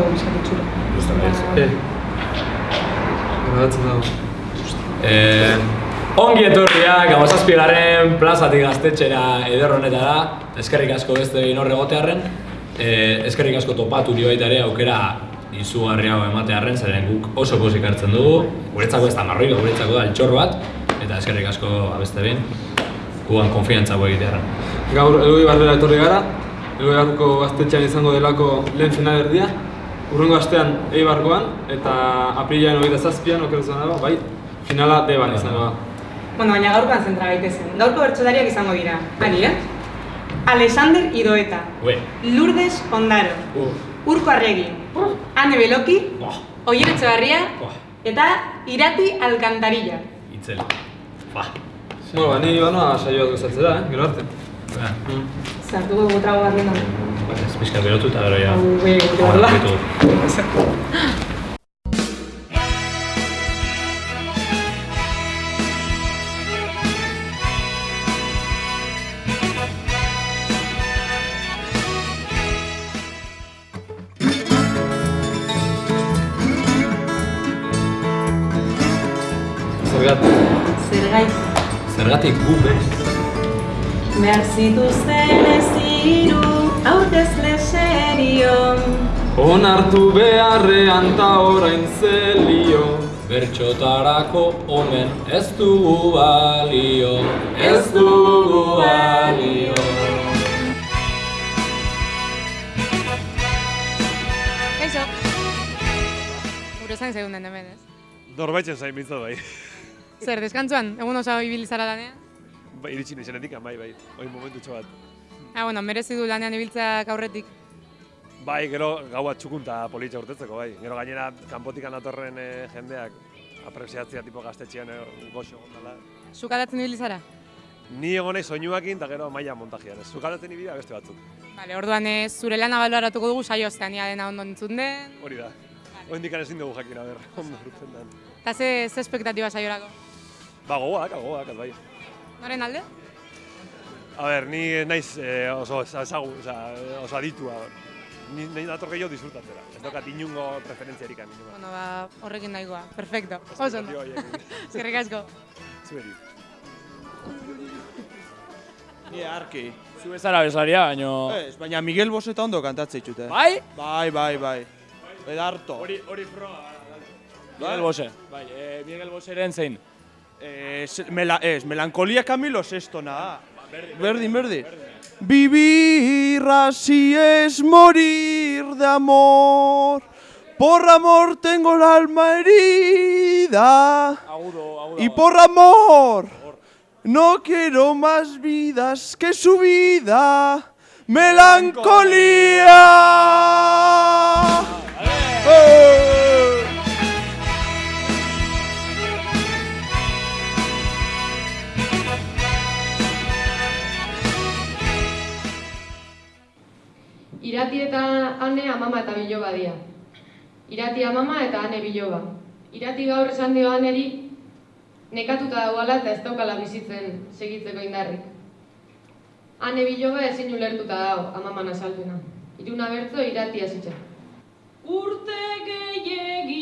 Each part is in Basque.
Egun izate txura. Gusta baietz. Eh. Grabatzen dago. Eh, ongi etorriak, amazazpigaren plazatik gaztetxera eder honetara. Eskerrik asko beste egin horre gotearren. Eh, eskerrik asko topatu nio baita ere aukera izugarri hau ematearren, zeren guk oso pozik hartzen dugu. Guretzako ez da marroilo, guretzako da altxor bat. Eta eskerrik asko abeste behin, gugan konfiantza gu egitearren. Gaur Eloi Barrera etorri gara. Eloi Barruko gaztetxean izango delako lehen finalerdia. Urrengo astean Eibarkoan eta aprilaren hogeita zazpian, okertu zen dago, bai, finala deban izango da. Bueno, baina gaurkoan zentra gaitezen. Gaurko bertsolariak izango dira. Ari, eh? Alexander Idoeta, Ue, Lourdes Ondaro, uh, Urko Arregi, Ane Beloki, buah, Oier Etxebarria buah, eta Irati Alcantarilla. itzel. Ba, Bueno, ba, ni banoa saioa gozatzera, eh? Gero arte. Zartuko dugu bat lehena. ba, ez pixka berotu eta gero ja. Hau, bai, Onartu beharrean ta orain zelio. Bertxotarako omen ez dugu balio, ez dugu balio. Kaixo. Gure zain zeuden hemen, ez? Norbaitzen zain bintzat bai. Zer, deskantzuan, egun oso ibili zara lanean? Ba, iritsi nizenetik, bai, bai. Hoi momentu bat. Ah, bueno, merezi du lanean ibiltzeak aurretik. Bai, gero gaua txukunta politxa urtetzeko, bai. Gero gainera, kanpotik anatorren eh, jendeak apresiatzea tipo gaztetxean eh, goxo gondala. Sukadatzen ibili zara? Ni egon nahi soinuakin eta gero maila montajian. Ez zukalatzen ibidea beste batzuk. Vale, orduan ez zure lana baloratuko dugu saio ostean ia dena ondo entzun den. Hori da. Oindik ezin dugu jakin, aber, ondo urtzen den. Eta ze, ze espektatiba saiorako? Ba, gogoak, gogoak, bai. Noren alde? A ber, ni naiz eh, oso ezagu, oso aditua. Ni nahi nator gehiago disfrutatzera. Ez daukat inungo preferentziarik inungo. Bueno, ba, horrekin nahikoa. Perfecto. Oso ondo. Eskerrik asko. Zuberi. Ni arki. Zu ez zara besaria, baino... Ez, baina Miguel Boseta ondo kantatze ditute. Bai? Bai, bai, bai. Edarto. Hori, hori proa. Miguel Bose. Bai, eh, Miguel Boseren zein. Eh, mela, ez, melancolía Camilo Sestona. Berdin, berdin. Vivir así es morir de amor. Por amor tengo el alma herida. Agudo, agudo. Y por amor no quiero más vidas que su vida. Melancolía. ¡Eh! Irati eta ane amama eta biloba dira. Irati amama eta ane biloba. Irati gaur esan dio aneri nekatuta dagoela eta ez daukala bizitzen segitzeko indarrik. Ane biloba ezin ulertuta dago amaman asaltuna. Iruna bertzo irati hasitza. Urte gehiegi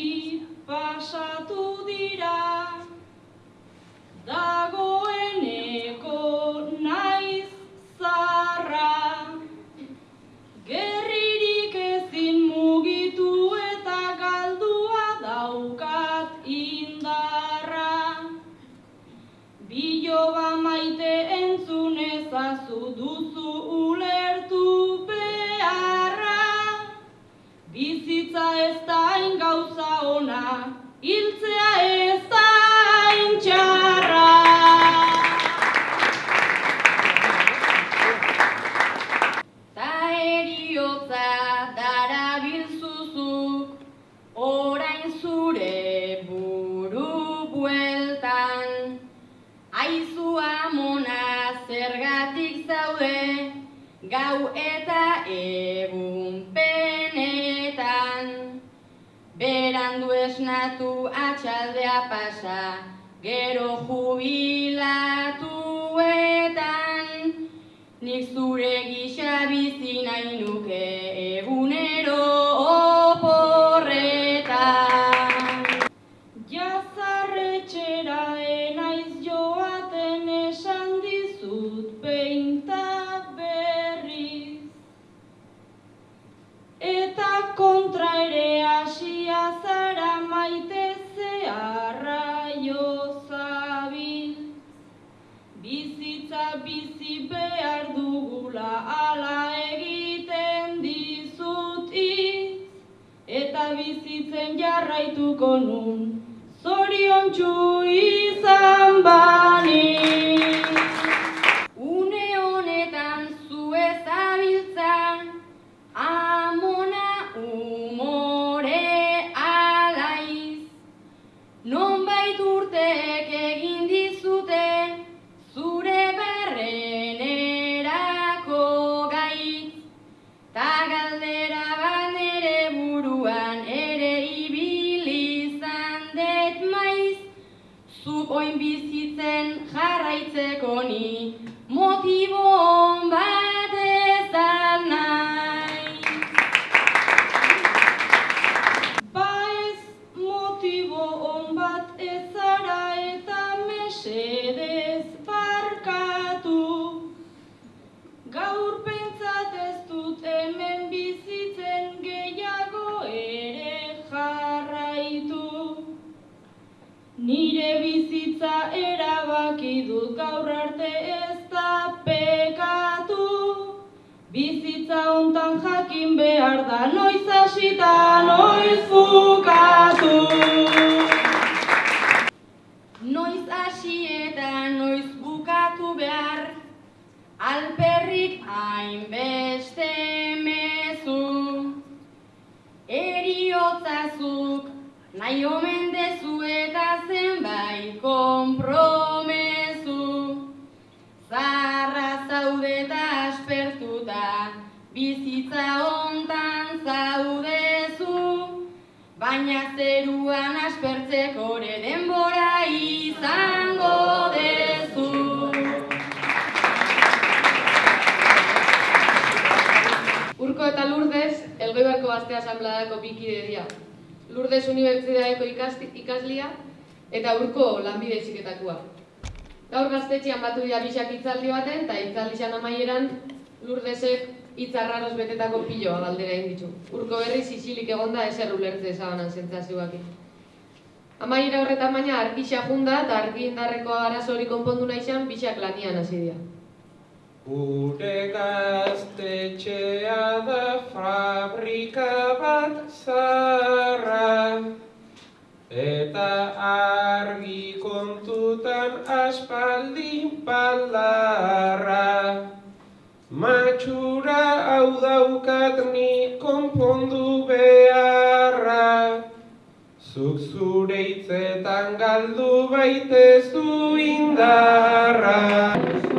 Berandu esnatu atxaldea pasa, gero jubilatuetan. Nik zure gisa bizi nahi nuke egunero bizitzen jarraituko nun, zorion izan bani. Gaur arte ez da pekatu. Bizitza hontan jakin behar da noiz hasita noiz bukatu. Noiz hasi eta noiz bukatu behar, alperrik hainbeste mezu. Eriotzazuk nahi omen dezu eta zenbait konpromezu. Zarra zaude eta aspertuta, bizitza hontan zaudezu. Baina zeruan aspertzeko ere denbora izango dezu. Urko eta Lourdes, Elgoibarko Gazte Asanbladako bikide dira. Lourdes Unibertsitateko ikaslia eta Urko lanbide heziketakoa. Gaur gaztetxean batu dira bisak hitzaldi baten, eta hitzaldixan amaieran Lourdesek hitz arraroz betetako piloa galdera egin ditu. Urko berri sisilik egonda ezer ulertze ezabanan sentsazioakin. Amaiera horretan baina argixa junda eta argi indarreko arazo hori konpondu nahi izan bisak lanian hasi dira. Gure gaztetxea da fabrika bat zarra Eta argi kontutan aspaldi baldarra Matxura hau daukat ni konpondu beharra. Zuk zure hitzetan galdu baitezu indarra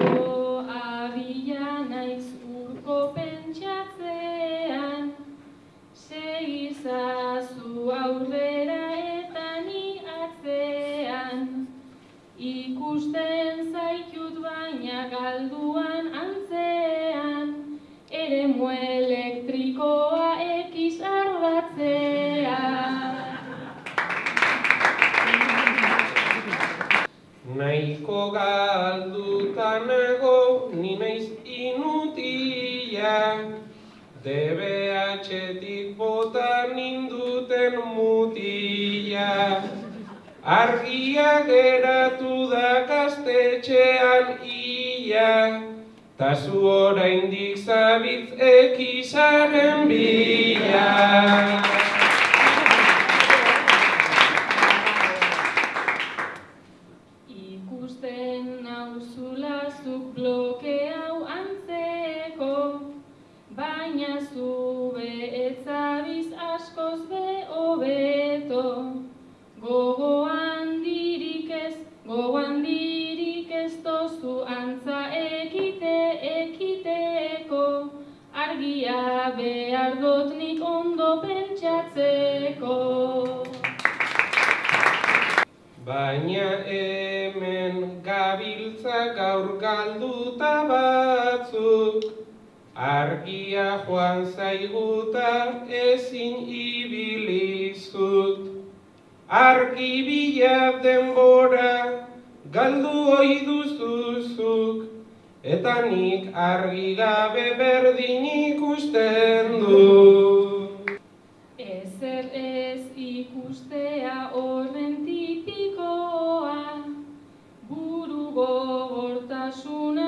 baina zu be etzabiz askoz be hobeto. Gogo handirik ez, gogo handirik ez tozu antza ekite ekiteko, argia behar dut nik ondo pentsatzeko. Baina hemen gabiltza gaur galduta batzuk Argia joan zaiguta ezin ibilizut. Argi bila denbora galdu ohi duzuzuk. Eta nik argi gabe berdin ikusten dut. Ezer ez ikustea horren tipikoa, buru gogortasuna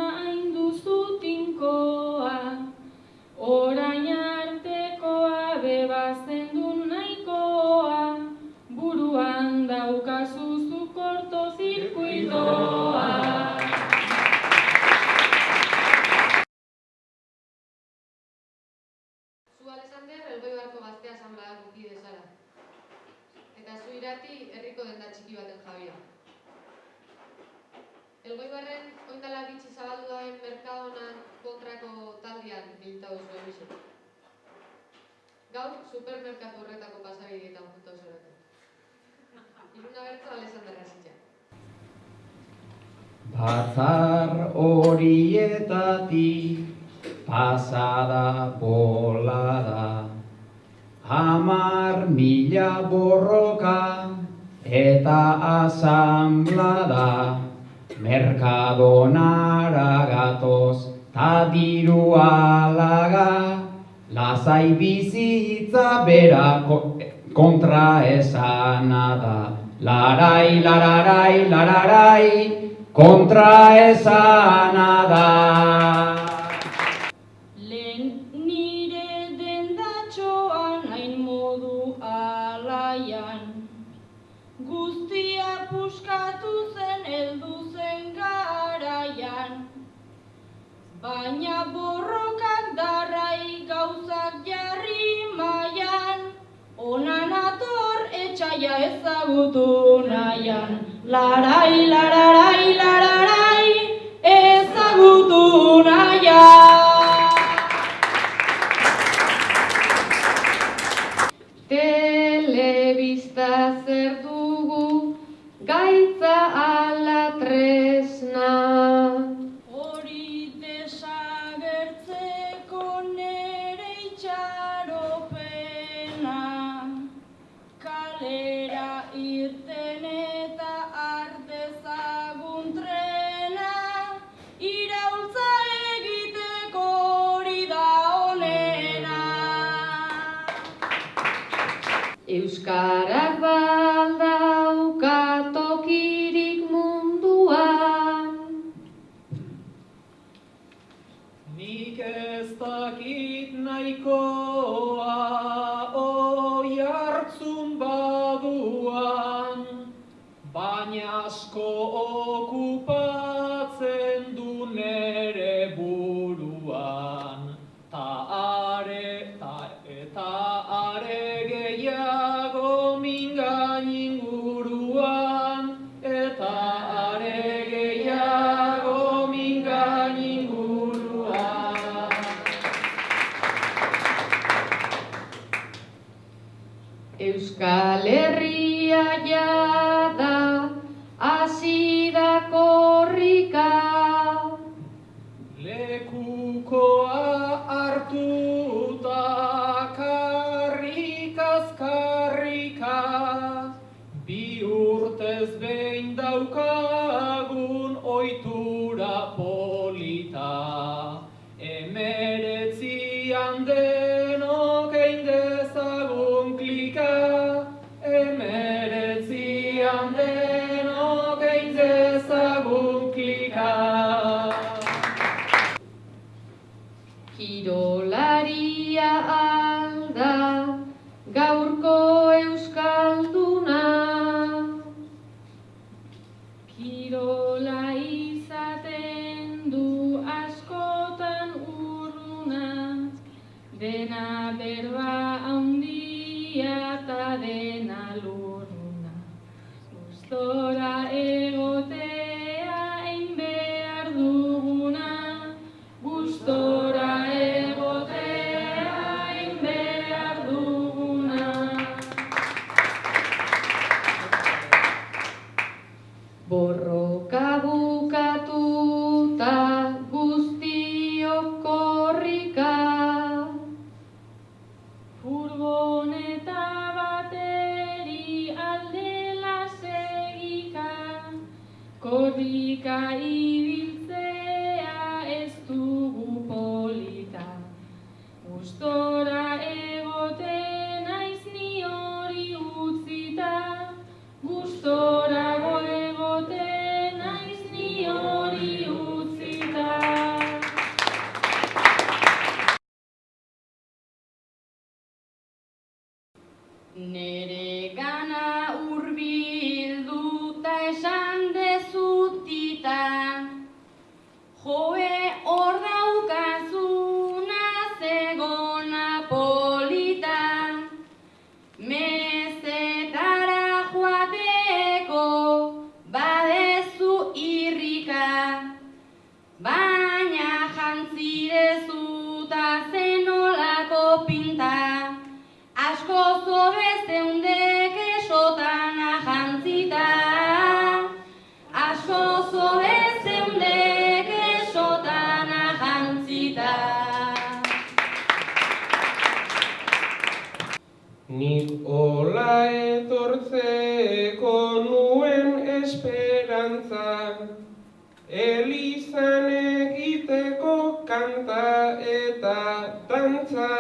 merkadonara gatoz, ta diru alaga, lazai bizitza bera kontra esanada. Larai, lararai, lararai, kontra esanada. Larai, kontra esanada. gaia ezagutu nahian Larai, lararai, lararai ezagutu nahian Telebista zer dugu gaitza Pascal Kirolaria alda gaurko euskalduna. Kirola izaten du askotan urruna dena berba Nik hola etortzeko nuen esperantza, Elizan egiteko kanta eta dantza,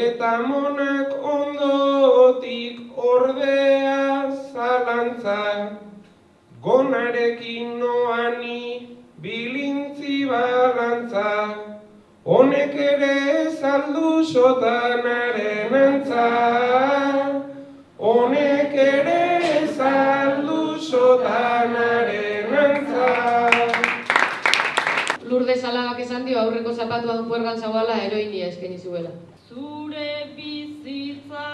eta monak ondotik ordea zalantza, gonarekin noani bilintzi balantza. Honek ere saldu sotanaren antza, honek ere saldu sotanaren antza. Lurde salabak esan dio aurreko zapatua du puergan zabala eroinia eskeni zuela. Zure bizitza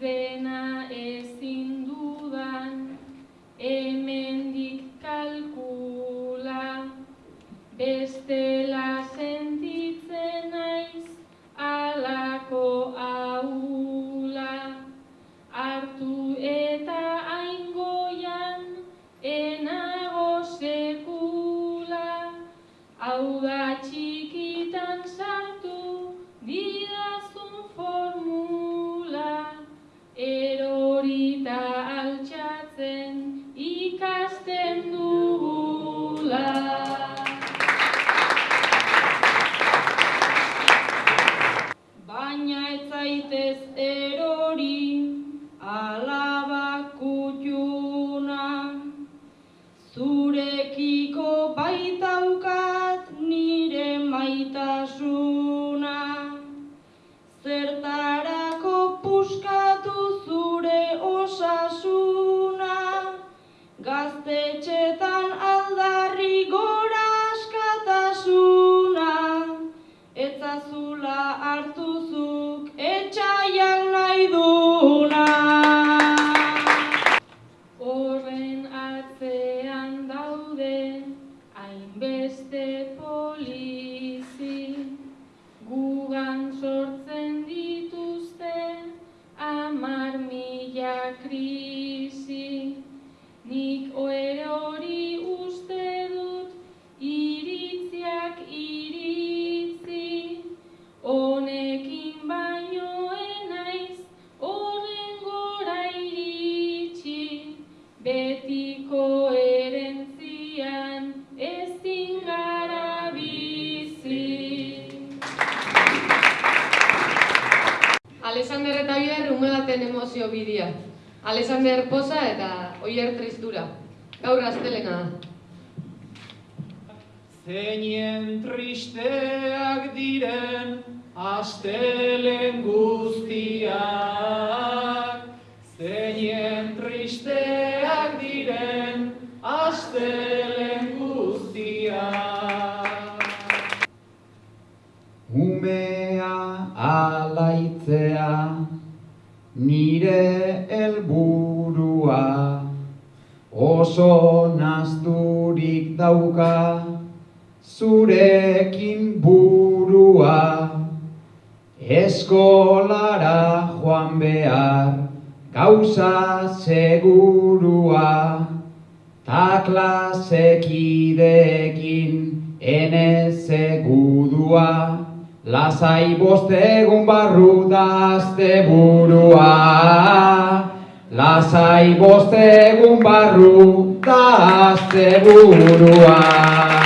mais. Baten emozio bidia. Alexander Poza eta Oier Tristura. Gaur astelena da. Zeinen tristeak diren astelen guztiak Zeinen tristeak diren astelen guztiak Umea alaitzea nire helburua. Oso nazturik dauka zurekin burua. Eskolara joan behar gauza segurua. Ta klasekidekin ene segudua lasai bostegun barru da azte burua. Lasai bostegun barru da azte burua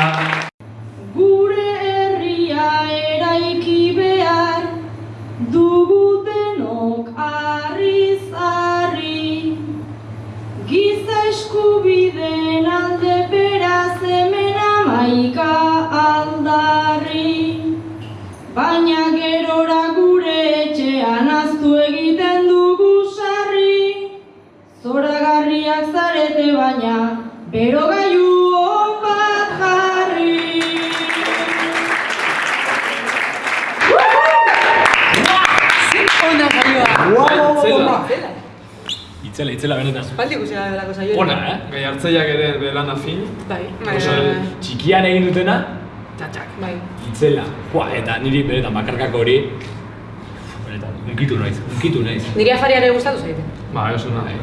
baina berogailu on bat jarri Ona saioa. Itzela, itzela benetan. Paldi ikusi da belako saioa. Ona, eh? Gai hartzaileak ere bere lana fin. Bai, bai, Oso, bai, bai. txikian egin dutena, txatxak. Bai. Itzela. Joa, eta niri benetan bakarkako hori, benetan, unkitu naiz, unkitu naiz. Niri afariare gustatu zaite. Ba, oso nahi.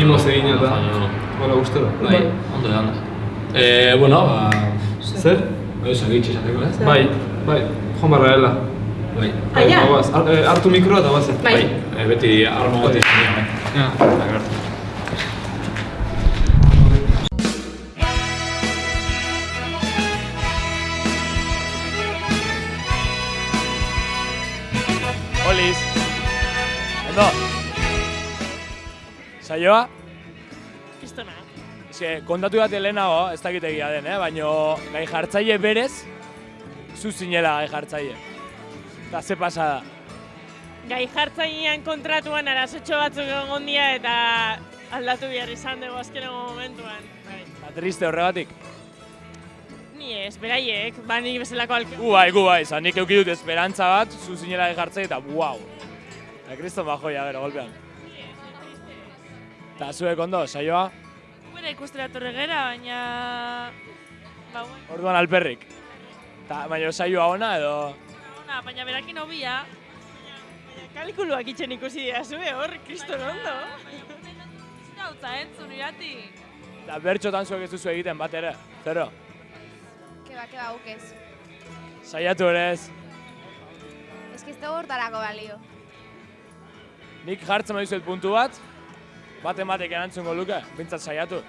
Mimoz egin eta. Hola, gustera. Bai, ondo da, ondo. Eh, bueno, ba... Zer? Eso, gitxe esateko, ez? Bai, bai, joan barra dela. Bai. Ah, ja. Goaz, har- eh, hartu mikroa eta bazen. Bai. Eh, beti arma bat izan dira, bai. Ja. Da, gertu. Oliz. Ondo. Saioa? Eske, kontatu bat lehenago, ez dakit egia den, eh? baina gai jartzaile berez, zu zinela gai jartzaile. Eta ze pasada. Gai jartzailean kontratuan arazotxo batzuk egon dira eta aldatu behar izan dugu azkeneko momentuan. Bai. Eta triste horregatik. Ni ez, beraiek, ba nik bezalako alke. Gu bai, gu bai, zan nik euki dut esperantza bat, zu zinela gai jartzaile eta wow. Eta kriston bajoia, gero, golpean. Eta zuek ondo, saioa? Gure ikustera torre gera, baina... Ba, bueno, Orduan alperrik. Ta, baina saioa ona edo... ona, baina berakin hobia. Baina kalkuluak itxen ikusi dira zue hor, kriston ondo. Gautza entzun irati. Eta bertxotan zuek ez duzu egiten bat ere, zero. Keba, keba, guk ez. Saiatu ere ez. Ez que ez dugu hortarako balio. Nik jartzen badizuet puntu bat, baten batek erantzungo luke, bintzat saiatu.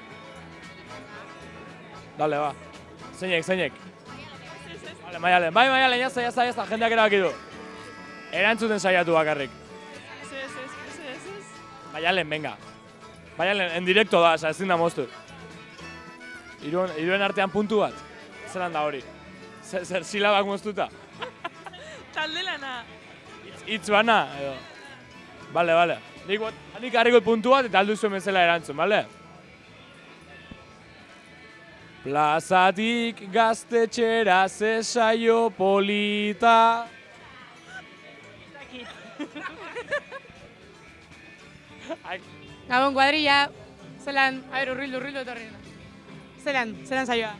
Dale, ba. Zeinek, zeinek. Vale, maialen, bai, maialen, jazta, jazta, jazta, jendeak erabaki du. Erantzuten saiatu bakarrik. Ez, ez, ez, ez, ez. Maialen, venga. Maialen, en directo da, oza, ezin da moztu. Iruen, iruen artean puntu bat. Zeran da hori. Zer, zer silabak moztuta. Talde lana. Itz bana, edo. Bale, bale. Nik, nik harriko puntu bat eta aldu zuen bezala erantzun, bale? Plazatik gaztetxera ze saio polita. Gabon kuadrilla, zelan, a ber, urrildu, urrildu etorri. Zelan, zelan saioa.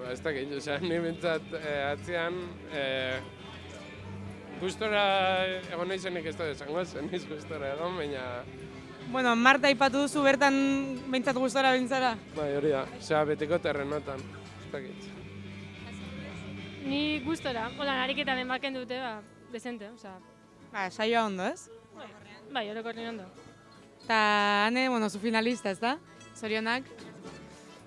Ba, ez dakit, osea, ni bintzat eh, atzean, eh, gustora egon nahi zenik ez da esango, zen niz gustora egon, baina, Bueno, Marta ipatu duzu bertan behintzat gustora bintzara. bai, hori da, osea, beteko terrenotan, ez dakit. Ni gustora, hola, ariketa den baken dute, ba, desente, osea. Ba, saioa ondo, ez? Bai, bai, orokorren ondo. Ta, hane, bueno, zu finalista, ez da? Zorionak.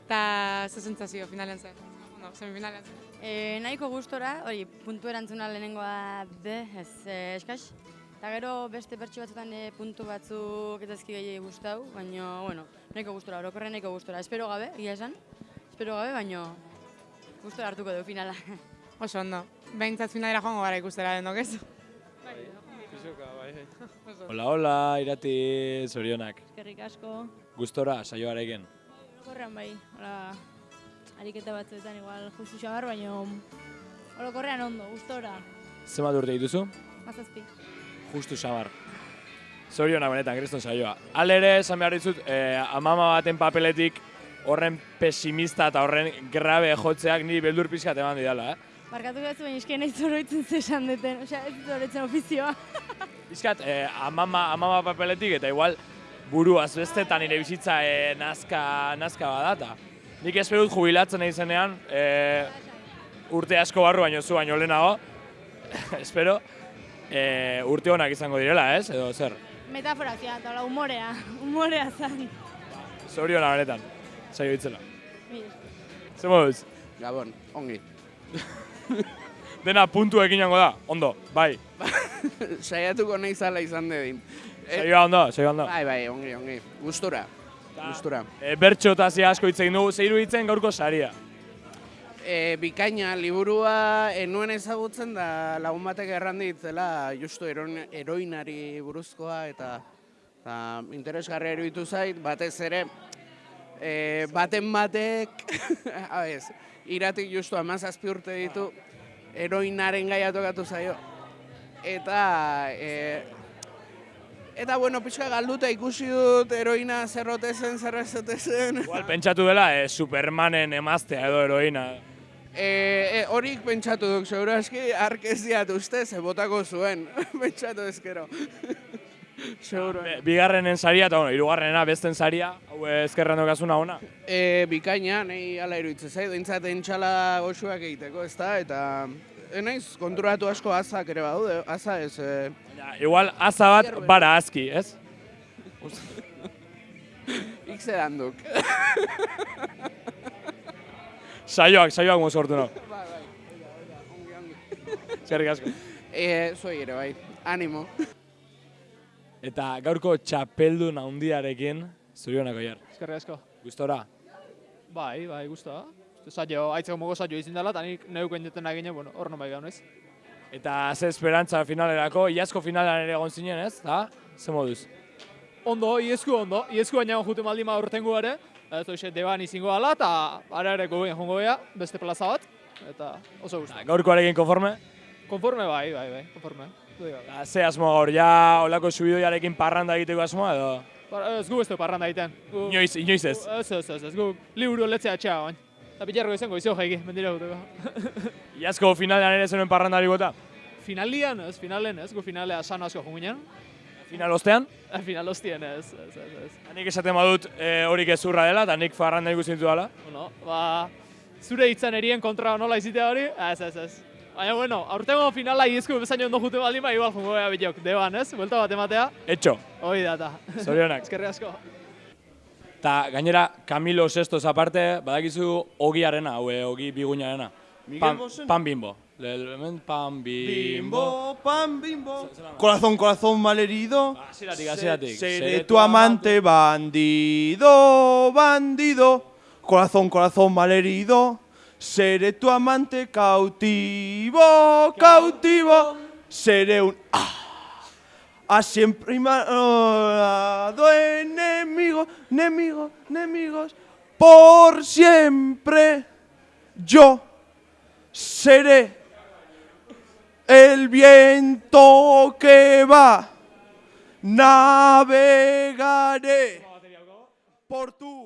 Ta, ze sentsazio finalean zen? Bueno, semifinalean zen. E, nahiko gustora, hori, puntu erantzuna lehenengoa de, ez eh, eskaz. Eta gero beste pertsu batzutan e, puntu batzuk ez dazki gehiagi gustau, baina, bueno, nahiko gustora, orokorren nahiko gustora. Espero gabe, egia esan, espero gabe, baina gustora hartuko du finala. Oso ondo. Behintzat finalera joango gara ikustera den ez? Bai. Hola, hola, irati zorionak. Eskerrik asko. Gustora, saioarekin. Orokorrean bai, hola, ariketa batzuetan igual justu xabar, baina orokorrean ondo, gustora. Zenbat urte dituzu? Mazazpi. Justu sabar. Zorionak benetan, kriston saioa. Alere, esan behar dizut, eh, amama baten papeletik horren pesimista eta horren grabe jotzeak ni beldur pizkat eman didala, eh? Barkatu batzu, baina esken ez zoroitzen zesan duten, osea, ez zoroitzen ofizioa. Pizkat, eh, amama, amama papeletik eta igual buruaz bestetan nire bizitza eh, nazka, nazka badata. Nik espero dut jubilatzen nahi zenean, eh, urte asko barru baino zu baino lehenago, espero, eh, urte honak izango direla, ez? Edo zer? Metafora zia, eta hola, humorea, humorea zan. Zoriona benetan, saio itzela. Zer moduz? Gabon, ongi. Dena puntu ekin da, ondo, bai. Saiatuko nahi zala izan dedin. Saioa ondo, saioa ondo. Bai, bai, ongi, ongi. Gustura. Gustura. E, bertxo eta asko hitz egin dugu, zeiru hitzen gaurko saria. E, bikaina, liburua enuen ezagutzen da lagun batek erran ditzela justu eroin, eroinari buruzkoa eta, eta interesgarria eruditu zait, batez ere e, baten batek, abez, iratik justu amazazpi urte ditu, eroinaren gaia tokatu zaio. Eta, e, eta bueno, pixka galduta ikusi dut eroina zerrote zen, zerrezote zen. Igual pentsatu dela, e, Supermanen emaztea edo heroina. E, e, horik pentsatu duk, seguro eski, arkeziat uste, ze botako zuen, pentsatu ezkero. Seguro. Be- Bigarrenen saria eta bueno, hirugarrenena besten saria, hau ezkerran dokazuna ona. E, bikaina, nahi ala iruditzen zait, dintzat entxala goxuak egiteko, ezta, eta e, naiz konturatu asko azak ere badaude, aza ez... E, Igual aza bat bara aski, ez? Ikze duk. Saioak, saioak mozortu no. Bai, bai, ongi, ongi. Eskerrik asko. E, zuei ere, bai, animo. Eta gaurko txapeldun handiarekin, zurionako jar. Eskerrik asko. Gustora? Bai, bai, gusta. Saio, aitzeko mogo saio izin dela, eta nik neuken jeten nagine, bueno, hor non bai gaunez. Eta ze esperantza finalerako, iazko finalean ere egon zinen, ez? Da? Ze moduz? Ondo, iesku ondo, iesku baina jute maldi ma urtengo ere, ez hoxe deban izingo ala, eta ara ere gogoen jongo bea, beste plaza bat, eta oso gustu. Gaurkoarekin konforme? Konforme bai, bai, bai, konforme. Gabe. Eta ze asmo gaur, ja olako subidoiarekin parranda egiteko asmoa edo? Ba, Ez gu ez du parranda egiten. Gu- Inoiz, inoiz ez? Ez, ez, ez, ez, gu liburu letzea atxea bain. Eta bilarroko izango izo jaiki, mendira guteko. Iazko finalean ere zenuen parrandari bota? Finalian ez, finalen ez, gu finalea sano asko ginen. Final ostean? Final ostien ez, ez, ez, ez. Nik esaten badut e, hori gezurra dela, eta nik parranda ikusten ditu dela. Bueno, ba, zure hitzan erien kontra nola izitea hori, ez, ez, ez. Baina, bueno, aurtengo finala iezko bezaino ondo jute baldin, ba, igual jongo bea bilok, deban, ez? Buelta bat ematea. Etxo. Hoi da, eta. Zorionak. Eskerri asko. Eta gainera, Camilo Sestos aparte, badakizu ogiarena, hau eh, ogi biguñarena. Miguel Pan, pan bimbo. Le- hemen pan bimbo. Pan, bimbo. Corazón, corazón malherido. Hasieratik, hasieratik. Seré tu amante, bandido, bandido. Corazón, corazón malherido. Seré tu amante cautivo, cautivo. Seré un. Ah, a siempre y malvado enemigo, enemigo, enemigos. Por siempre yo seré el viento que va, navegaré por tu